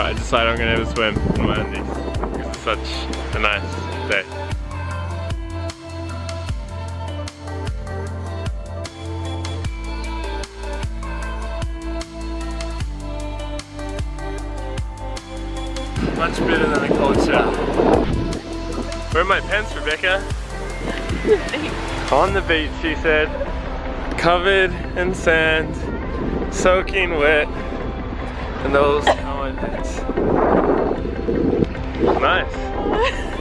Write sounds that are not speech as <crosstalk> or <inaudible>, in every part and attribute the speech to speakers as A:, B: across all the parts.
A: I decided I'm gonna have a swim in my undies it's such a nice day. Much better than a cold shower. Where are my pants, Rebecca? On the beach, she said. Covered in sand, soaking wet, and those are. Nice.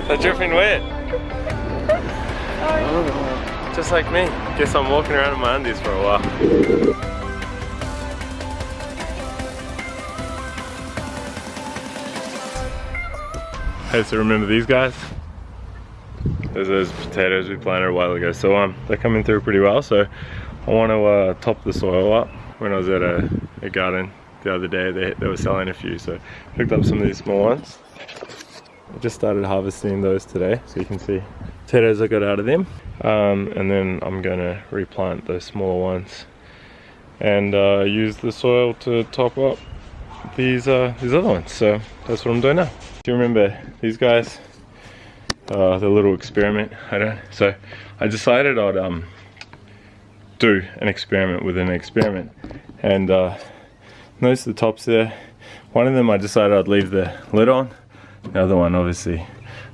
A: They're dripping wet. Oh, just like me. Guess I'm walking around in my undies for a while. Hey, so remember these guys? There's those potatoes we planted a while ago. So um, they're coming through pretty well. So I want to uh, top the soil up. When I was at a, a garden the other day, they, they were selling a few. So picked up some of these small ones. I just started harvesting those today. So you can see potatoes I got out of them. Um, and then I'm gonna replant those smaller ones and uh, use the soil to top up these uh, these other ones. So that's what I'm doing now. Do you remember these guys? Uh, the little experiment. I don't. So I decided I'd um do an experiment within an experiment, and uh, notice the tops there. One of them I decided I'd leave the lid on. The other one obviously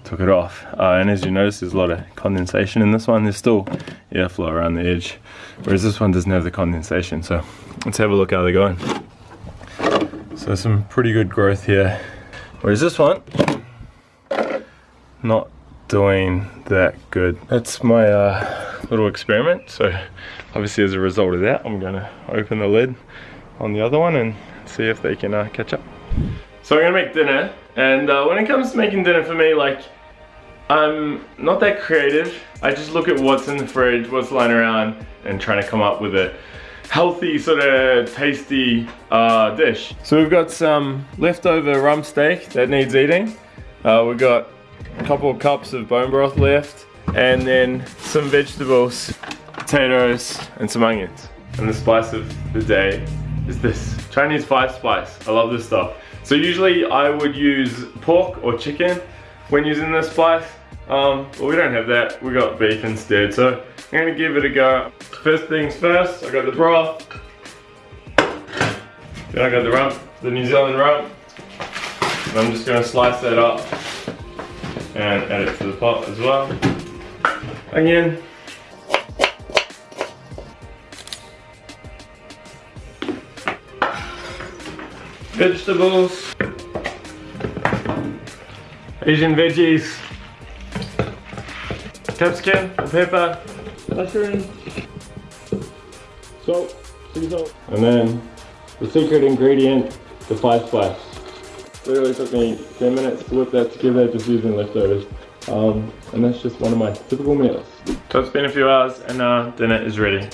A: took it off. Uh, and as you notice, there's a lot of condensation in this one. There's still airflow around the edge, whereas this one doesn't have the condensation. So let's have a look how they're going. So some pretty good growth here. Whereas this one, not doing that good. That's my uh, little experiment. So obviously as a result of that, I'm gonna open the lid on the other one and see if they can uh, catch up. So I'm gonna make dinner. And uh, when it comes to making dinner for me, like, I'm not that creative. I just look at what's in the fridge, what's lying around, and trying to come up with a healthy, sort of tasty uh, dish. So we've got some leftover rump steak that needs eating. Uh, we've got a couple of cups of bone broth left, and then some vegetables, potatoes, and some onions. And the spice of the day is this, Chinese five spice. I love this stuff. So usually I would use pork or chicken when using this spice, um, but we don't have that. We got beef instead. So I'm gonna give it a go. First things first, I got the broth. Then I got the rump, the New Zealand rump. And I'm just gonna slice that up and add it to the pot as well. Onion. Vegetables. Asian veggies. Capsicum, pepper, mushroom, salt, sea salt. And then the secret ingredient, the five spice. Literally took me 10 minutes to whip that together just using leftovers. Um, and that's just one of my typical meals. So it's been a few hours and uh, dinner is ready.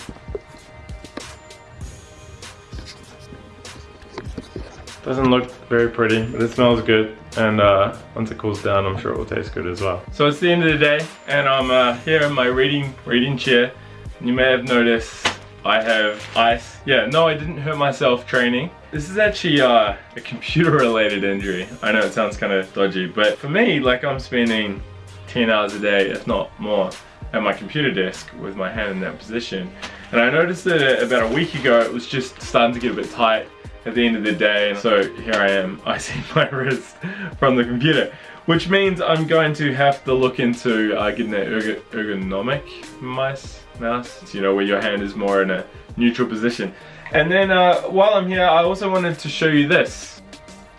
A: Doesn't look very pretty, but it smells good. And uh, once it cools down, I'm sure it will taste good as well. So it's the end of the day, and I'm uh, here in my reading reading chair. You may have noticed I have ice. Yeah, no, I didn't hurt myself training. This is actually uh, a computer-related injury. I know it sounds kind of dodgy, but for me, like I'm spending 10 hours a day, if not more, at my computer desk with my hand in that position. And I noticed that about a week ago, it was just starting to get a bit tight at the end of the day. So here I am, <laughs> icing my wrist from the computer. Which means I'm going to have to look into uh, getting an erg ergonomic mice, mouse, you know, where your hand is more in a neutral position. And then uh, while I'm here, I also wanted to show you this,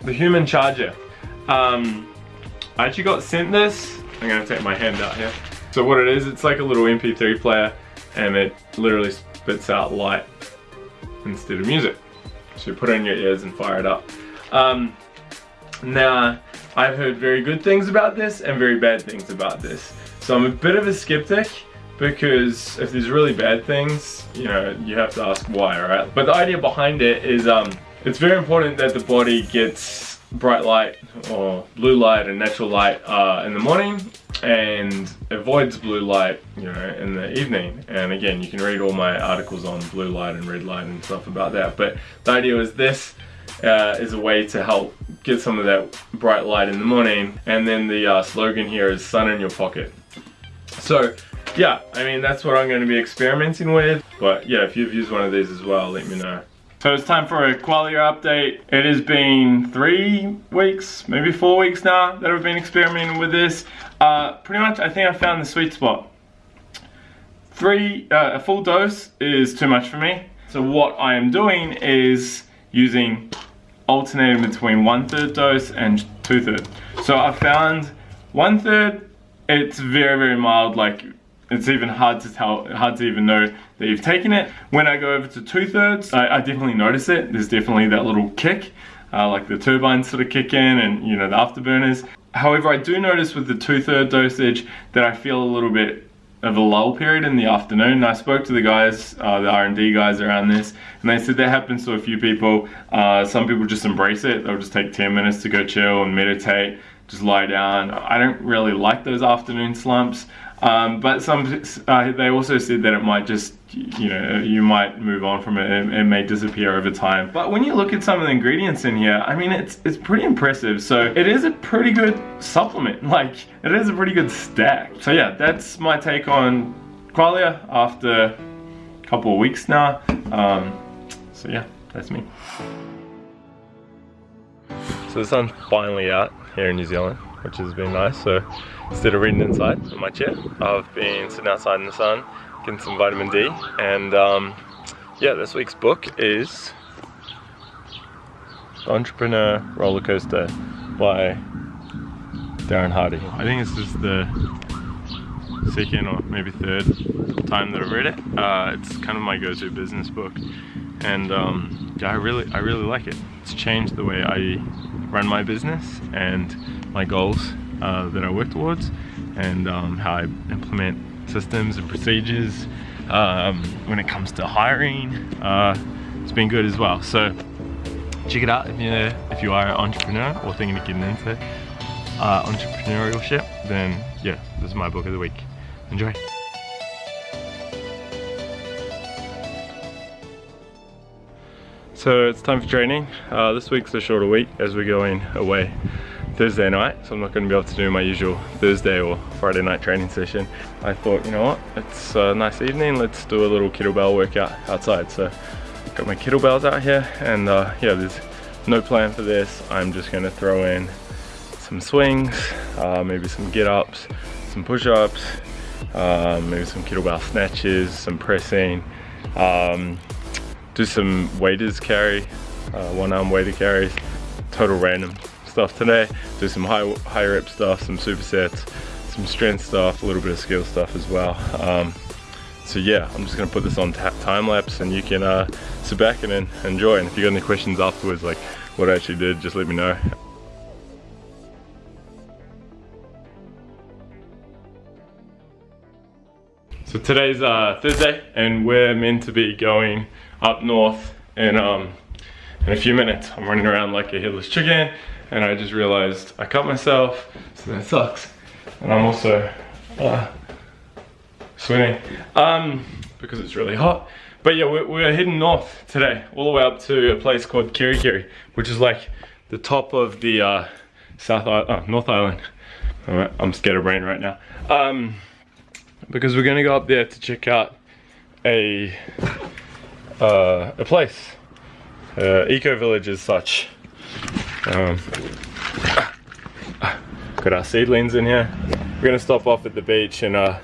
A: the human charger. Um, I actually got sent this. I'm gonna take my hand out here. So what it is, it's like a little MP3 player and it literally spits out light instead of music. So put it in your ears and fire it up. Um, now, I've heard very good things about this and very bad things about this. So I'm a bit of a skeptic because if there's really bad things, you know, you have to ask why, right? But the idea behind it is um, it's very important that the body gets bright light or blue light and natural light uh, in the morning and avoids blue light, you know, in the evening. And again, you can read all my articles on blue light and red light and stuff about that. But the idea is this uh, is a way to help get some of that bright light in the morning. And then the uh, slogan here is sun in your pocket. So yeah, I mean, that's what I'm going to be experimenting with. But yeah, if you've used one of these as well, let me know. So it's time for a Qualia update. It has been three weeks, maybe four weeks now that I've been experimenting with this. Uh, pretty much, I think I found the sweet spot. Three, uh, a full dose is too much for me. So what I am doing is using alternating between one third dose and two third. So I found one third, it's very, very mild, like it's even hard to tell, hard to even know that you've taken it. When I go over to two thirds, I, I definitely notice it. There's definitely that little kick, uh, like the turbines sort of kick in and you know the afterburners. However, I do notice with the two third dosage that I feel a little bit of a lull period in the afternoon. I spoke to the guys, uh, the R&D guys around this, and they said that happens to a few people. Uh, some people just embrace it. They'll just take 10 minutes to go chill and meditate, just lie down. I don't really like those afternoon slumps. Um, but some, uh, they also said that it might just, you know, you might move on from it. it. It may disappear over time. But when you look at some of the ingredients in here, I mean, it's it's pretty impressive. So it is a pretty good supplement. <laughs> Like it is a pretty good stack. So yeah, that's my take on Qualia after a couple of weeks now. Um, so yeah, that's me. So the sun's finally out here in New Zealand, which has been nice. So instead of reading inside in my chair, I've been sitting outside in the sun, getting some vitamin D. And um, yeah, this week's book is The Entrepreneur Roller Coaster by Darren Hardy. I think this is the second or maybe third time that I've read it. Uh, it's kind of my go-to business book. And um, yeah, I really, I really like it. It's changed the way I run my business and my goals uh, that I work towards and um, how I implement systems and procedures um, when it comes to hiring. Uh, it's been good as well. So check it out if you're, if you are an entrepreneur or thinking of getting into uh, entrepreneurship. Then yeah, this is my book of the week. Enjoy. So it's time for training. Uh, this week's a shorter week as we're going away Thursday night, so I'm not going to be able to do my usual Thursday or Friday night training session. I thought, you know what, it's a nice evening, let's do a little kettlebell workout outside. So got my kettlebells out here and uh, yeah, there's no plan for this. I'm just going to throw in some swings, uh, maybe some get-ups, some push-ups, uh, maybe some kettlebell snatches, some pressing, um, do some waiters carry, uh, one arm waiter carries, total random stuff today. Do some high, high rep stuff, some supersets, some strength stuff, a little bit of skill stuff as well. Um, so yeah, I'm just gonna put this on time lapse and you can uh, sit back and enjoy. And if you got any questions afterwards, like what I actually did, just let me know. So today's uh, Thursday and we're meant to be going up north in, um, in a few minutes. I'm running around like a headless chicken and I just realized I cut myself, so that sucks. And I'm also uh, sweating um, because it's really hot. But yeah, we're, we're, heading north today, all the way up to a place called Kerikeri, which is like the top of the uh, South oh, North Island. I'm scatterbrained right now. Um, because we're gonna go up there to check out a uh, a place, uh, eco village as such. Um, got our seedlings in here. We're gonna stop off at the beach and uh,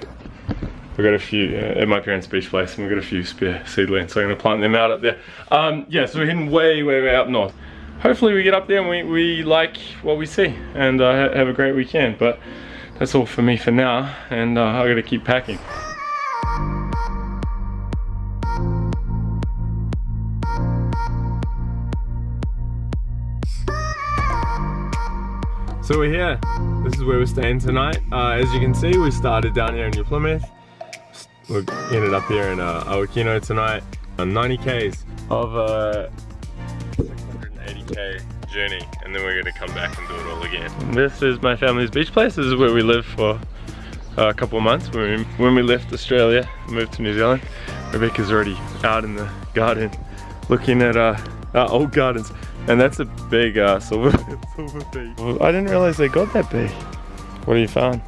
A: we got a few uh, at my parents' beach place, and we've got a few spare seedlings, so I'm gonna plant them out up there. Um, yeah, so we're heading way, way, way up north. Hopefully we get up there and we, we like what we see and uh, have a great weekend. But that's all for me for now, and uh, I gotta keep packing. So we're here. This is where we're staying tonight. Uh, as you can see, we started down here in New Plymouth. We ended up here in uh, Awakino tonight. On 90 Ks of 680K journey. And then we're gonna come back and do it all again. This is my family's beach place. This is where we lived for a couple of months. When we, when we left Australia, moved to New Zealand. Rebecca's already out in the garden looking at uh, our old gardens. And that's a big uh, silver, <laughs> silver beet. I didn't realize they got that big. What have you found?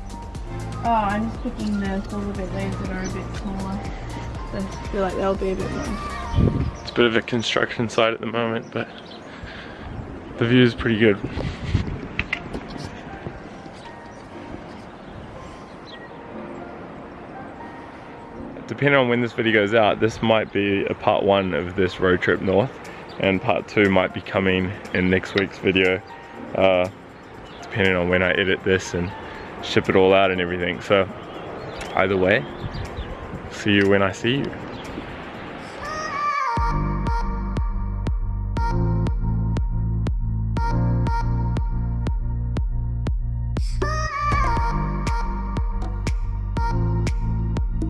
B: Oh, I'm just picking the silver beet leaves that are a bit smaller. So I feel like they'll be a bit more.
A: It's a bit of a construction site at the moment, but the view is pretty good. Depending on when this video goes out, this might be a part one of this road trip north and part two might be coming in next week's video uh, depending on when I edit this and ship it all out and everything so either way see you when I see you